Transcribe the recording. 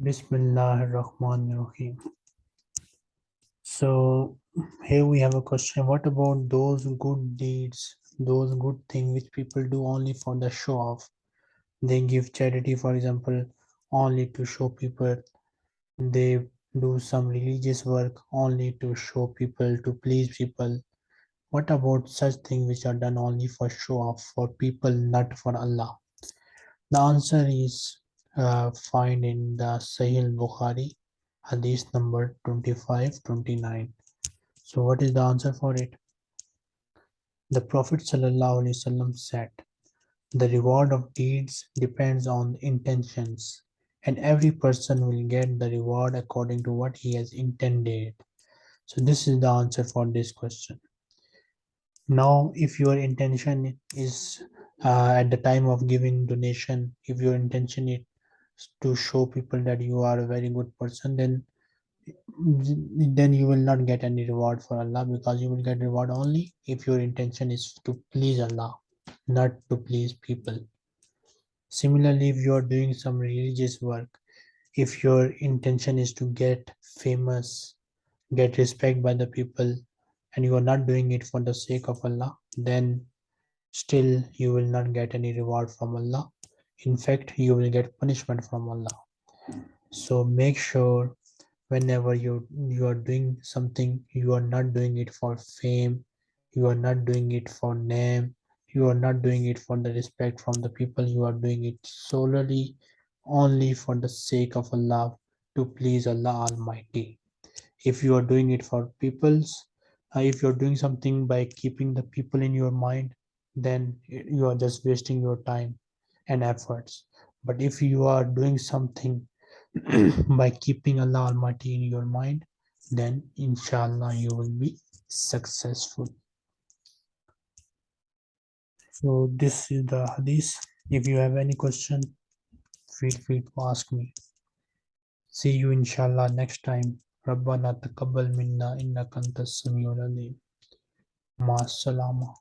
Bismillah ar-Rahman ar-Rahim. So here we have a question. What about those good deeds, those good things which people do only for the show off? They give charity, for example, only to show people. They do some religious work only to show people, to please people. What about such things which are done only for show off, for people, not for Allah? The answer is uh, find in the Sahih Bukhari, Hadith number 2529. So, what is the answer for it? The Prophet said, The reward of deeds depends on intentions, and every person will get the reward according to what he has intended. So, this is the answer for this question. Now, if your intention is uh, at the time of giving donation, if your intention is to show people that you are a very good person, then then you will not get any reward for Allah because you will get reward only if your intention is to please Allah, not to please people. Similarly, if you are doing some religious work, if your intention is to get famous, get respect by the people, and you are not doing it for the sake of Allah, then still you will not get any reward from Allah. In fact, you will get punishment from Allah. So make sure whenever you you are doing something, you are not doing it for fame, you are not doing it for name, you are not doing it for the respect from the people, you are doing it solely only for the sake of Allah to please Allah Almighty. If you are doing it for people's, uh, if you're doing something by keeping the people in your mind, then you are just wasting your time and efforts. But if you are doing something by keeping Allah Almighty in your mind, then inshallah you will be successful. So this is the hadith. If you have any question, feel free to ask me. See you inshallah next time. ربنا تقبل منا إنك أنت السميع العليم مع السلامة